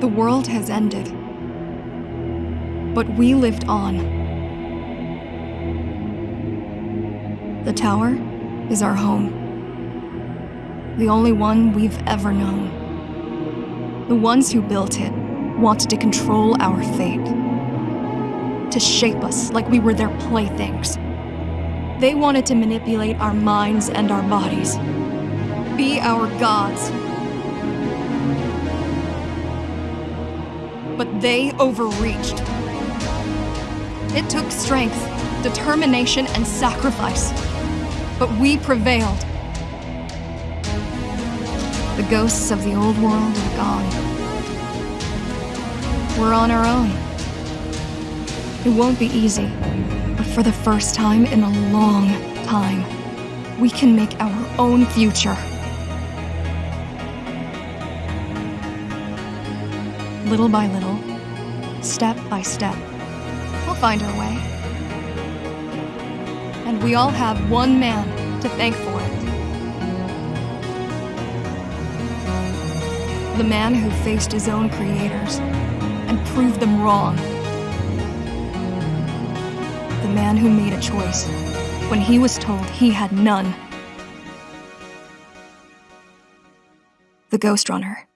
The world has ended. But we lived on. The tower is our home. The only one we've ever known. The ones who built it wanted to control our fate. To shape us like we were their playthings. They wanted to manipulate our minds and our bodies. Be our gods. But they overreached. It took strength, determination, and sacrifice. But we prevailed. The ghosts of the old world are gone. We're on our own. It won't be easy, but for the first time in a long time, we can make our own future. Little by little, step by step, we'll find our way. And we all have one man to thank for it. The man who faced his own creators and proved them wrong. The man who made a choice when he was told he had none. The Ghostrunner.